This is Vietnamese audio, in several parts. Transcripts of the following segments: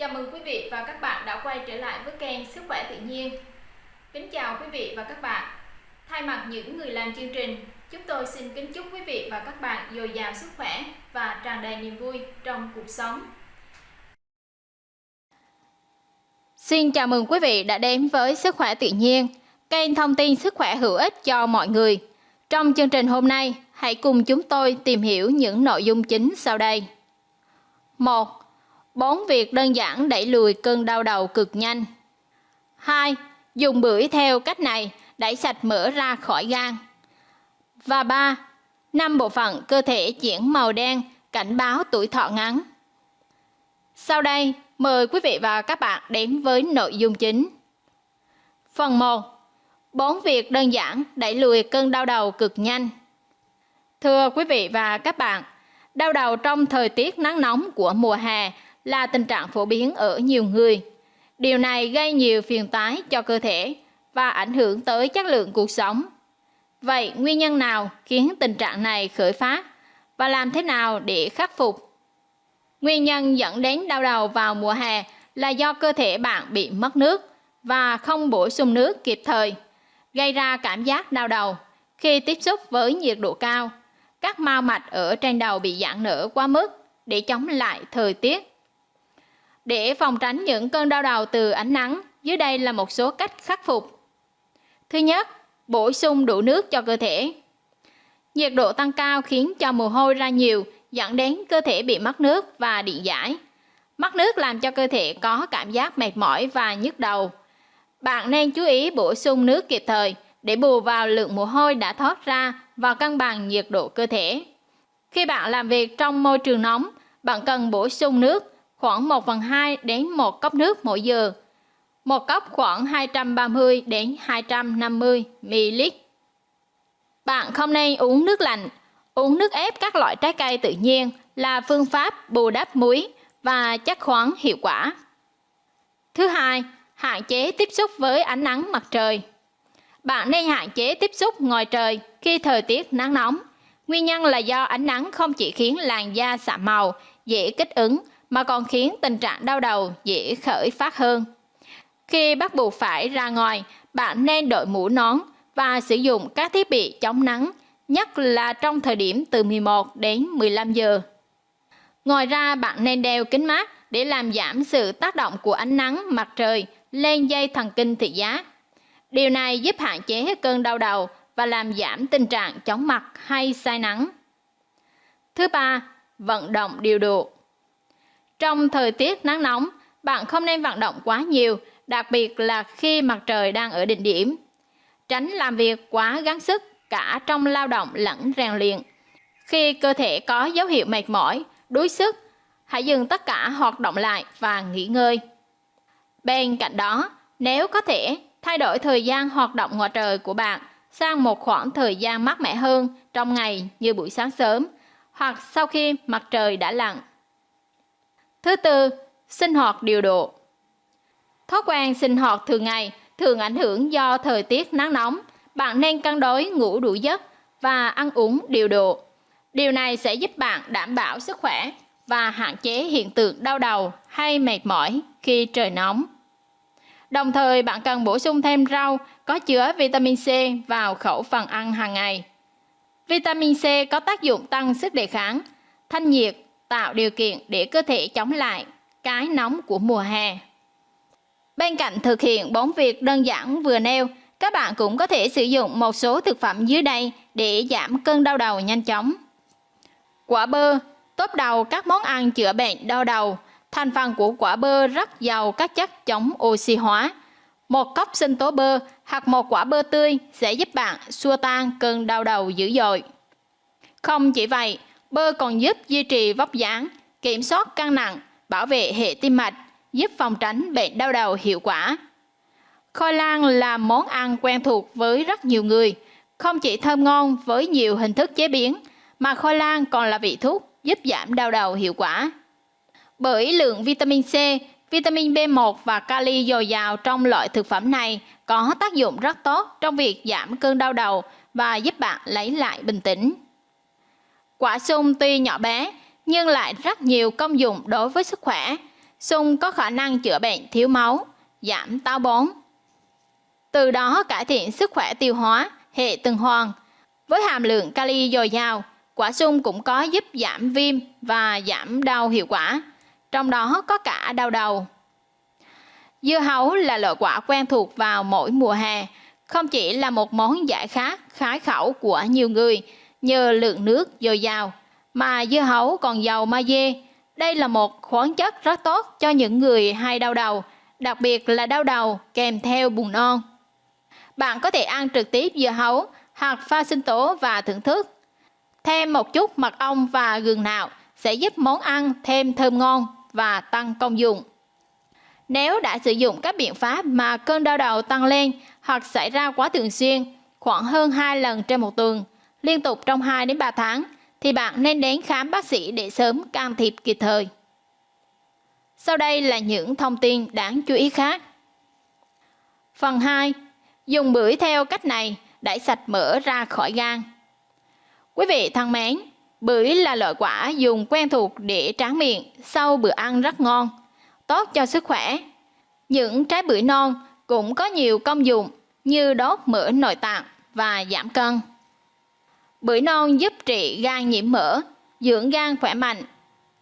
Chào mừng quý vị và các bạn đã quay trở lại với kênh Sức khỏe tự nhiên. Kính chào quý vị và các bạn. Thay mặt những người làm chương trình, chúng tôi xin kính chúc quý vị và các bạn dồi dào sức khỏe và tràn đầy niềm vui trong cuộc sống. Xin chào mừng quý vị đã đến với Sức khỏe tự nhiên, kênh thông tin sức khỏe hữu ích cho mọi người. Trong chương trình hôm nay, hãy cùng chúng tôi tìm hiểu những nội dung chính sau đây. 1. Bốn việc đơn giản đẩy lùi cơn đau đầu cực nhanh. 2. Dùng bưởi theo cách này đẩy sạch mỡ ra khỏi gan. Và 3. Năm bộ phận cơ thể chuyển màu đen cảnh báo tuổi thọ ngắn. Sau đây, mời quý vị và các bạn đến với nội dung chính. Phần 1. Bốn việc đơn giản đẩy lùi cơn đau đầu cực nhanh. Thưa quý vị và các bạn, đau đầu trong thời tiết nắng nóng của mùa hè là tình trạng phổ biến ở nhiều người. Điều này gây nhiều phiền toái cho cơ thể và ảnh hưởng tới chất lượng cuộc sống. Vậy nguyên nhân nào khiến tình trạng này khởi phát và làm thế nào để khắc phục? Nguyên nhân dẫn đến đau đầu vào mùa hè là do cơ thể bạn bị mất nước và không bổ sung nước kịp thời, gây ra cảm giác đau đầu khi tiếp xúc với nhiệt độ cao. Các mao mạch ở trên đầu bị giãn nở quá mức để chống lại thời tiết để phòng tránh những cơn đau đầu từ ánh nắng, dưới đây là một số cách khắc phục. Thứ nhất, bổ sung đủ nước cho cơ thể. Nhiệt độ tăng cao khiến cho mồ hôi ra nhiều, dẫn đến cơ thể bị mất nước và điện giải. Mất nước làm cho cơ thể có cảm giác mệt mỏi và nhức đầu. Bạn nên chú ý bổ sung nước kịp thời để bù vào lượng mồ hôi đã thoát ra và cân bằng nhiệt độ cơ thể. Khi bạn làm việc trong môi trường nóng, bạn cần bổ sung nước khoảng 1 phần 2 đến 1 cốc nước mỗi giờ. Một cốc khoảng 230 đến 250 ml. Bạn không nên uống nước lạnh. Uống nước ép các loại trái cây tự nhiên là phương pháp bù đắp muối và chất khoáng hiệu quả. Thứ hai, hạn chế tiếp xúc với ánh nắng mặt trời. Bạn nên hạn chế tiếp xúc ngoài trời khi thời tiết nắng nóng. Nguyên nhân là do ánh nắng không chỉ khiến làn da sạm màu, dễ kích ứng mà còn khiến tình trạng đau đầu dễ khởi phát hơn. Khi bắt buộc phải ra ngoài, bạn nên đội mũ nón và sử dụng các thiết bị chống nắng, nhất là trong thời điểm từ 11 đến 15 giờ. Ngoài ra, bạn nên đeo kính mát để làm giảm sự tác động của ánh nắng mặt trời lên dây thần kinh thị giác. Điều này giúp hạn chế cơn đau đầu và làm giảm tình trạng chóng mặt hay say nắng. Thứ ba, vận động điều độ. Trong thời tiết nắng nóng, bạn không nên vận động quá nhiều, đặc biệt là khi mặt trời đang ở đỉnh điểm. Tránh làm việc quá gắng sức cả trong lao động lẫn rèn luyện. Khi cơ thể có dấu hiệu mệt mỏi, đuối sức, hãy dừng tất cả hoạt động lại và nghỉ ngơi. Bên cạnh đó, nếu có thể, thay đổi thời gian hoạt động ngoài trời của bạn sang một khoảng thời gian mát mẻ hơn trong ngày như buổi sáng sớm hoặc sau khi mặt trời đã lặn. Thứ tư, sinh hoạt điều độ. Thói quen sinh hoạt thường ngày thường ảnh hưởng do thời tiết nắng nóng. Bạn nên cân đối ngủ đủ giấc và ăn uống điều độ. Điều này sẽ giúp bạn đảm bảo sức khỏe và hạn chế hiện tượng đau đầu hay mệt mỏi khi trời nóng. Đồng thời bạn cần bổ sung thêm rau có chứa vitamin C vào khẩu phần ăn hàng ngày. Vitamin C có tác dụng tăng sức đề kháng, thanh nhiệt tạo điều kiện để cơ thể chống lại cái nóng của mùa hè. Bên cạnh thực hiện bốn việc đơn giản vừa nêu, các bạn cũng có thể sử dụng một số thực phẩm dưới đây để giảm cơn đau đầu nhanh chóng. Quả bơ, tốt đầu các món ăn chữa bệnh đau đầu. Thành phần của quả bơ rất giàu các chất chống oxy hóa. Một cốc sinh tố bơ hoặc một quả bơ tươi sẽ giúp bạn xua tan cơn đau đầu dữ dội. Không chỉ vậy, Bơ còn giúp duy trì vóc dáng, kiểm soát cân nặng, bảo vệ hệ tim mạch, giúp phòng tránh bệnh đau đầu hiệu quả. Khoai lang là món ăn quen thuộc với rất nhiều người, không chỉ thơm ngon với nhiều hình thức chế biến, mà khoai lang còn là vị thuốc giúp giảm đau đầu hiệu quả. Bởi lượng vitamin C, vitamin B1 và kali dồi dào trong loại thực phẩm này có tác dụng rất tốt trong việc giảm cơn đau đầu và giúp bạn lấy lại bình tĩnh. Quả sung tuy nhỏ bé nhưng lại rất nhiều công dụng đối với sức khỏe. Sung có khả năng chữa bệnh thiếu máu, giảm táo bón. Từ đó cải thiện sức khỏe tiêu hóa, hệ tuần hoàn. Với hàm lượng kali dồi dào, quả sung cũng có giúp giảm viêm và giảm đau hiệu quả, trong đó có cả đau đầu. Dưa hấu là loại quả quen thuộc vào mỗi mùa hè, không chỉ là một món giải khát khái khẩu của nhiều người nhờ lượng nước dồi dào, mà dưa hấu còn giàu magie. Đây là một khoáng chất rất tốt cho những người hay đau đầu, đặc biệt là đau đầu kèm theo buồn non. Bạn có thể ăn trực tiếp dưa hấu hoặc pha sinh tố và thưởng thức. Thêm một chút mật ong và gừng nạo sẽ giúp món ăn thêm thơm ngon và tăng công dụng. Nếu đã sử dụng các biện pháp mà cơn đau đầu tăng lên hoặc xảy ra quá thường xuyên, khoảng hơn 2 lần trên một tuần, liên tục trong 2 đến 3 tháng, thì bạn nên đến khám bác sĩ để sớm can thiệp kịp thời. Sau đây là những thông tin đáng chú ý khác. Phần 2. Dùng bưởi theo cách này đẩy sạch mỡ ra khỏi gan. Quý vị thân mến, bưởi là loại quả dùng quen thuộc để tráng miệng sau bữa ăn rất ngon, tốt cho sức khỏe. Những trái bưởi non cũng có nhiều công dụng như đốt mỡ nội tạng và giảm cân. Bưởi non giúp trị gan nhiễm mỡ, dưỡng gan khỏe mạnh.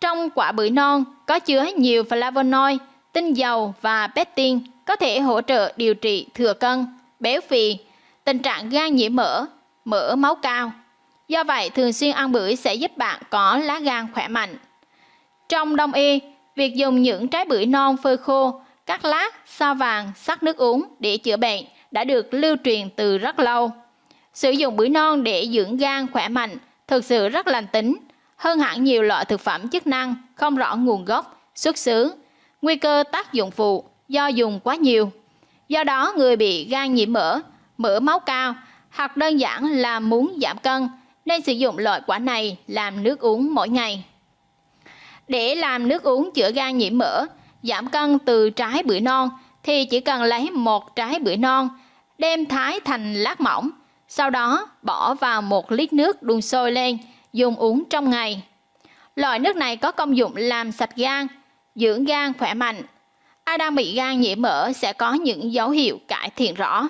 Trong quả bưởi non có chứa nhiều flavonoid, tinh dầu và pectin có thể hỗ trợ điều trị thừa cân, béo phì, tình trạng gan nhiễm mỡ, mỡ máu cao. Do vậy, thường xuyên ăn bưởi sẽ giúp bạn có lá gan khỏe mạnh. Trong đông y, việc dùng những trái bưởi non phơi khô, cắt lát, sao vàng, sắc nước uống để chữa bệnh đã được lưu truyền từ rất lâu. Sử dụng bưởi non để dưỡng gan khỏe mạnh thực sự rất lành tính, hơn hẳn nhiều loại thực phẩm chức năng không rõ nguồn gốc, xuất xứ, nguy cơ tác dụng phụ do dùng quá nhiều. Do đó, người bị gan nhiễm mỡ, mỡ máu cao hoặc đơn giản là muốn giảm cân nên sử dụng loại quả này làm nước uống mỗi ngày. Để làm nước uống chữa gan nhiễm mỡ, giảm cân từ trái bưởi non thì chỉ cần lấy một trái bưởi non, đem thái thành lát mỏng, sau đó bỏ vào một lít nước đun sôi lên, dùng uống trong ngày. Loại nước này có công dụng làm sạch gan, dưỡng gan khỏe mạnh. Ai đang bị gan nhiễm mỡ sẽ có những dấu hiệu cải thiện rõ.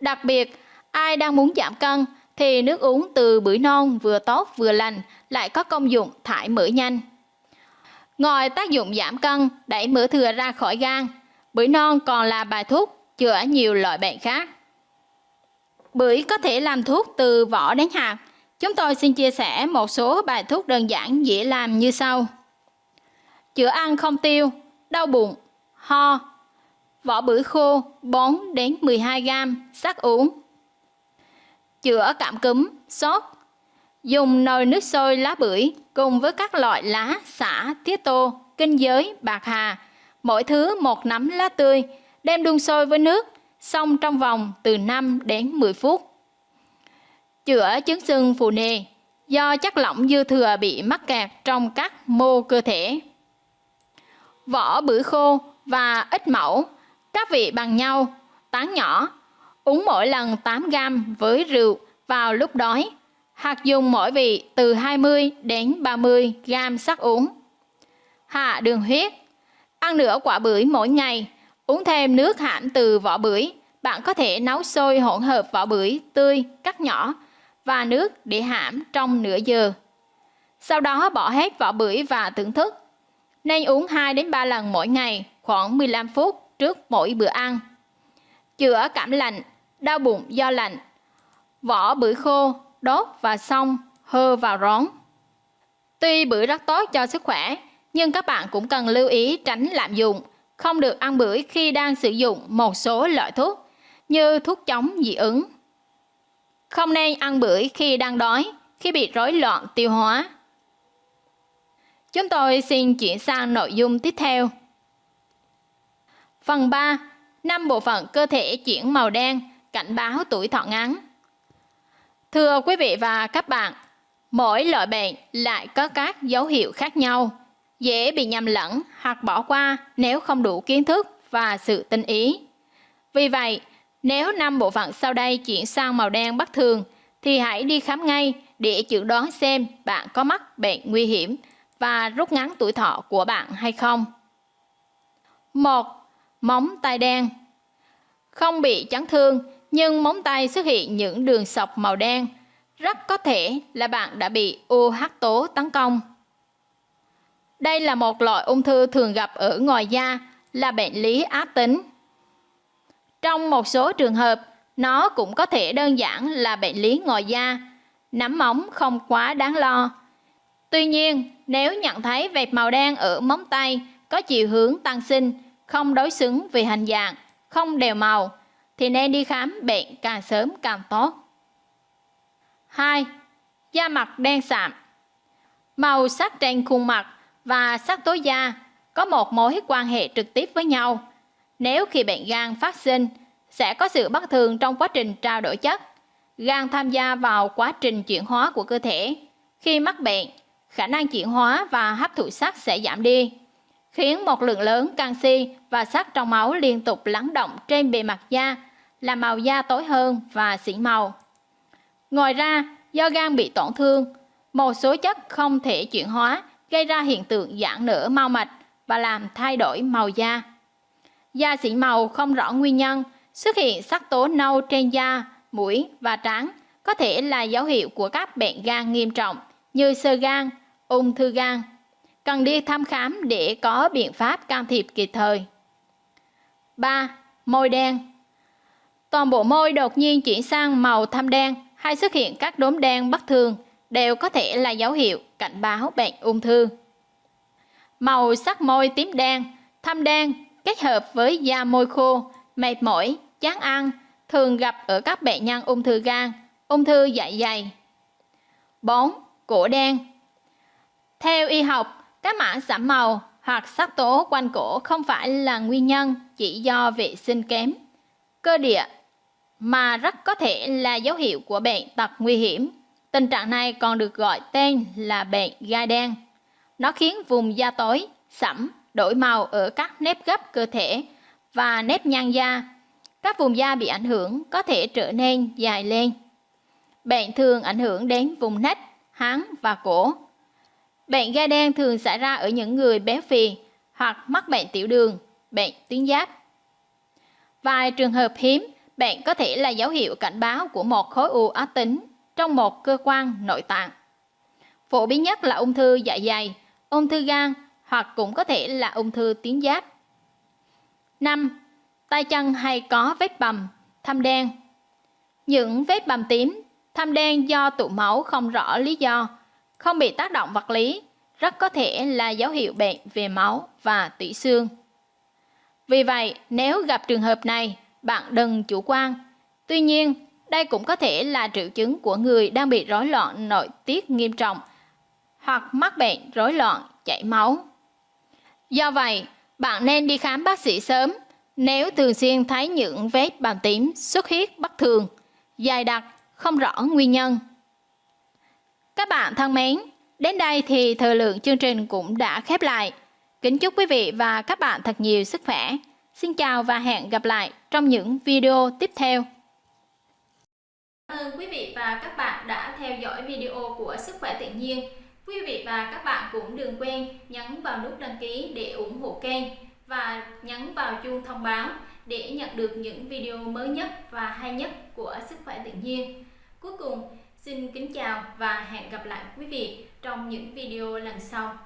Đặc biệt, ai đang muốn giảm cân thì nước uống từ bưởi non vừa tốt vừa lành lại có công dụng thải mỡ nhanh. Ngoài tác dụng giảm cân, đẩy mỡ thừa ra khỏi gan, bưởi non còn là bài thuốc chữa nhiều loại bệnh khác. Bưởi có thể làm thuốc từ vỏ đến hạt. Chúng tôi xin chia sẻ một số bài thuốc đơn giản dễ làm như sau. Chữa ăn không tiêu, đau bụng, ho, vỏ bưởi khô 4 đến 12 g sắc uống. Chữa cảm cúm, sốt. Dùng nồi nước sôi lá bưởi cùng với các loại lá, xả, tiết tô, kinh giới, bạc hà, mỗi thứ một nắm lá tươi, đem đun sôi với nước, xong trong vòng từ 5 đến 10 phút. Chữa chứng sưng phù nề do chất lỏng dư thừa bị mắc kẹt trong các mô cơ thể. Vỏ bưởi khô và ít mẫu, các vị bằng nhau, tán nhỏ, uống mỗi lần 8 gram với rượu vào lúc đói, hoặc dùng mỗi vị từ 20 đến 30 gram sắc uống. Hạ đường huyết, ăn nửa quả bưởi mỗi ngày, uống thêm nước hãm từ vỏ bưởi. Bạn có thể nấu sôi hỗn hợp vỏ bưởi tươi, cắt nhỏ và nước để hãm trong nửa giờ. Sau đó bỏ hết vỏ bưởi và thưởng thức. Nên uống 2 đến 3 lần mỗi ngày, khoảng 15 phút trước mỗi bữa ăn. Chữa cảm lạnh, đau bụng do lạnh. Vỏ bưởi khô, đốt và xong, hơ vào rón. Tuy bưởi rất tốt cho sức khỏe, nhưng các bạn cũng cần lưu ý tránh lạm dụng, không được ăn bưởi khi đang sử dụng một số loại thuốc như thuốc chống dị ứng. Không nên ăn bưởi khi đang đói, khi bị rối loạn tiêu hóa. Chúng tôi xin chuyển sang nội dung tiếp theo. Phần 3. năm bộ phận cơ thể chuyển màu đen, cảnh báo tuổi thọ ngắn. Thưa quý vị và các bạn, mỗi loại bệnh lại có các dấu hiệu khác nhau, dễ bị nhầm lẫn hoặc bỏ qua nếu không đủ kiến thức và sự tinh ý. Vì vậy, nếu năm bộ phận sau đây chuyển sang màu đen bất thường, thì hãy đi khám ngay để chẩn đoán xem bạn có mắc bệnh nguy hiểm và rút ngắn tuổi thọ của bạn hay không. 1. Móng tay đen Không bị chấn thương, nhưng móng tay xuất hiện những đường sọc màu đen, rất có thể là bạn đã bị UH tố tấn công. Đây là một loại ung thư thường gặp ở ngoài da, là bệnh lý ác tính. Trong một số trường hợp, nó cũng có thể đơn giản là bệnh lý ngoài da, nắm móng không quá đáng lo. Tuy nhiên, nếu nhận thấy vệt màu đen ở móng tay có chiều hướng tăng sinh, không đối xứng về hình dạng, không đều màu, thì nên đi khám bệnh càng sớm càng tốt. 2. Da mặt đen sạm Màu sắc trên khuôn mặt và sắc tố da có một mối quan hệ trực tiếp với nhau. Nếu khi bệnh gan phát sinh, sẽ có sự bất thường trong quá trình trao đổi chất. Gan tham gia vào quá trình chuyển hóa của cơ thể. Khi mắc bệnh, khả năng chuyển hóa và hấp thụ sắt sẽ giảm đi, khiến một lượng lớn canxi và sắt trong máu liên tục lắng động trên bề mặt da, làm màu da tối hơn và xỉn màu. Ngoài ra, do gan bị tổn thương, một số chất không thể chuyển hóa gây ra hiện tượng giãn nở mau mạch và làm thay đổi màu da. Da xỉn màu không rõ nguyên nhân, xuất hiện sắc tố nâu trên da, mũi và trán có thể là dấu hiệu của các bệnh gan nghiêm trọng như sơ gan, ung thư gan. Cần đi thăm khám để có biện pháp can thiệp kịp thời. 3. Môi đen Toàn bộ môi đột nhiên chuyển sang màu thâm đen hay xuất hiện các đốm đen bất thường đều có thể là dấu hiệu cảnh báo bệnh ung thư. Màu sắc môi tím đen, thâm đen kết hợp với da môi khô, mệt mỏi, chán ăn thường gặp ở các bệnh nhân ung thư gan, ung thư dạ dày. 4. Cổ đen Theo y học, các mảng sẫm màu hoặc sắc tố quanh cổ không phải là nguyên nhân chỉ do vệ sinh kém, cơ địa, mà rất có thể là dấu hiệu của bệnh tật nguy hiểm. Tình trạng này còn được gọi tên là bệnh gai đen. Nó khiến vùng da tối, sẫm, đổi màu ở các nếp gấp cơ thể và nếp nhăn da. Các vùng da bị ảnh hưởng có thể trở nên dài lên. Bệnh thường ảnh hưởng đến vùng nách, háng và cổ. Bệnh gai đen thường xảy ra ở những người béo phì hoặc mắc bệnh tiểu đường, bệnh tuyến giáp. Vài trường hợp hiếm, bệnh có thể là dấu hiệu cảnh báo của một khối u ác tính trong một cơ quan nội tạng. Phổ biến nhất là ung thư dạ dày, ung thư gan hoặc cũng có thể là ung thư tuyến giáp. 5. Tay chân hay có vết bầm, thâm đen. Những vết bầm tím, thâm đen do tụ máu không rõ lý do, không bị tác động vật lý, rất có thể là dấu hiệu bệnh về máu và tủy xương. Vì vậy, nếu gặp trường hợp này, bạn đừng chủ quan. Tuy nhiên, đây cũng có thể là triệu chứng của người đang bị rối loạn nội tiết nghiêm trọng hoặc mắc bệnh rối loạn chảy máu. Do vậy, bạn nên đi khám bác sĩ sớm nếu thường xuyên thấy những vết bầm tím xuất huyết bất thường, dài đặc, không rõ nguyên nhân. Các bạn thân mến, đến đây thì thời lượng chương trình cũng đã khép lại. Kính chúc quý vị và các bạn thật nhiều sức khỏe. Xin chào và hẹn gặp lại trong những video tiếp theo. Cảm ơn quý vị và các bạn đã theo dõi video của Sức khỏe tự nhiên. Quý vị và các bạn cũng đừng quên nhấn vào nút đăng ký để ủng hộ kênh và nhấn vào chuông thông báo để nhận được những video mới nhất và hay nhất của Sức khỏe tự nhiên. Cuối cùng, xin kính chào và hẹn gặp lại quý vị trong những video lần sau.